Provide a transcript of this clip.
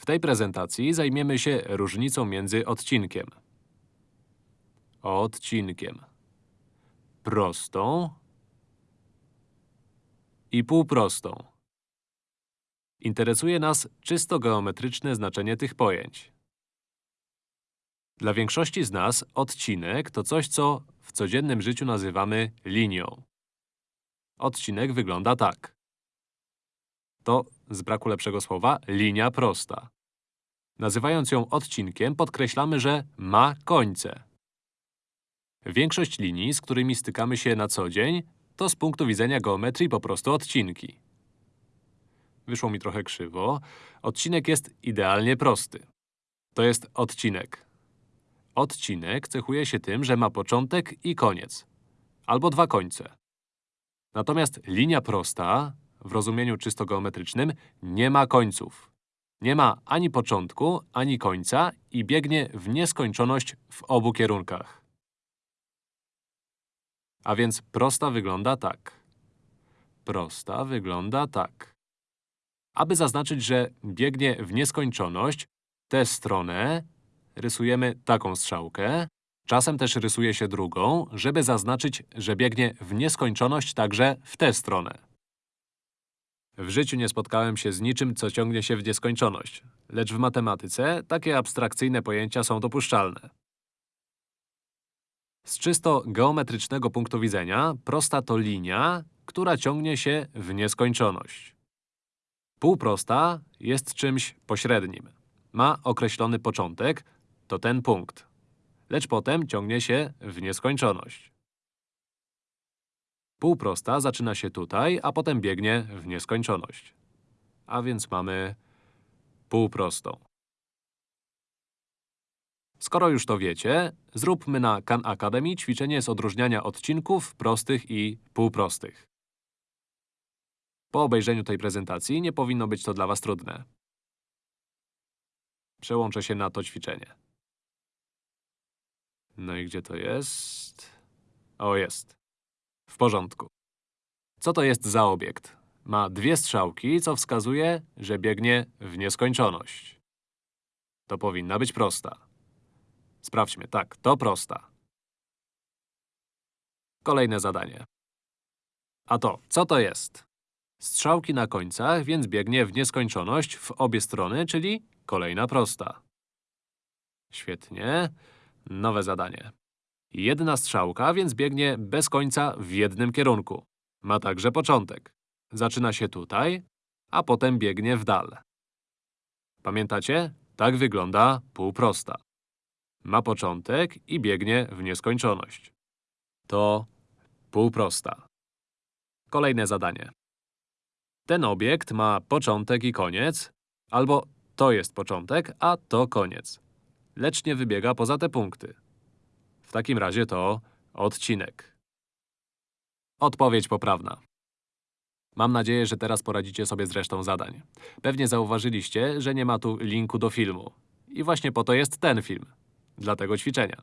W tej prezentacji zajmiemy się różnicą między odcinkiem, odcinkiem, prostą i półprostą. Interesuje nas czysto geometryczne znaczenie tych pojęć. Dla większości z nas odcinek to coś, co w codziennym życiu nazywamy linią. Odcinek wygląda tak. To, z braku lepszego słowa, linia prosta. Nazywając ją odcinkiem, podkreślamy, że ma końce. Większość linii, z którymi stykamy się na co dzień, to z punktu widzenia geometrii po prostu odcinki. Wyszło mi trochę krzywo. Odcinek jest idealnie prosty. To jest odcinek. Odcinek cechuje się tym, że ma początek i koniec. Albo dwa końce. Natomiast linia prosta, w rozumieniu czysto geometrycznym, nie ma końców. Nie ma ani początku, ani końca i biegnie w nieskończoność w obu kierunkach. A więc prosta wygląda tak. Prosta wygląda tak. Aby zaznaczyć, że biegnie w nieskończoność, tę stronę rysujemy taką strzałkę. Czasem też rysuje się drugą, żeby zaznaczyć, że biegnie w nieskończoność także w tę stronę. W życiu nie spotkałem się z niczym, co ciągnie się w nieskończoność. Lecz w matematyce takie abstrakcyjne pojęcia są dopuszczalne. Z czysto geometrycznego punktu widzenia, prosta to linia, która ciągnie się w nieskończoność. Półprosta jest czymś pośrednim. Ma określony początek, to ten punkt. Lecz potem ciągnie się w nieskończoność. Półprosta zaczyna się tutaj, a potem biegnie w nieskończoność. A więc mamy półprostą. Skoro już to wiecie, zróbmy na Khan Academy ćwiczenie z odróżniania odcinków prostych i półprostych. Po obejrzeniu tej prezentacji nie powinno być to dla was trudne. Przełączę się na to ćwiczenie. No i gdzie to jest? O, jest. W porządku. Co to jest za obiekt? Ma dwie strzałki, co wskazuje, że biegnie w nieskończoność. To powinna być prosta. Sprawdźmy. Tak, to prosta. Kolejne zadanie. A to, co to jest? Strzałki na końcach, więc biegnie w nieskończoność w obie strony, czyli kolejna prosta. Świetnie. Nowe zadanie. Jedna strzałka, więc biegnie bez końca w jednym kierunku. Ma także początek. Zaczyna się tutaj, a potem biegnie w dal. Pamiętacie? Tak wygląda półprosta. Ma początek i biegnie w nieskończoność. To półprosta. Kolejne zadanie. Ten obiekt ma początek i koniec, albo to jest początek, a to koniec. Lecz nie wybiega poza te punkty. W takim razie to odcinek. Odpowiedź poprawna. Mam nadzieję, że teraz poradzicie sobie z resztą zadań. Pewnie zauważyliście, że nie ma tu linku do filmu. I właśnie po to jest ten film. Dla tego ćwiczenia.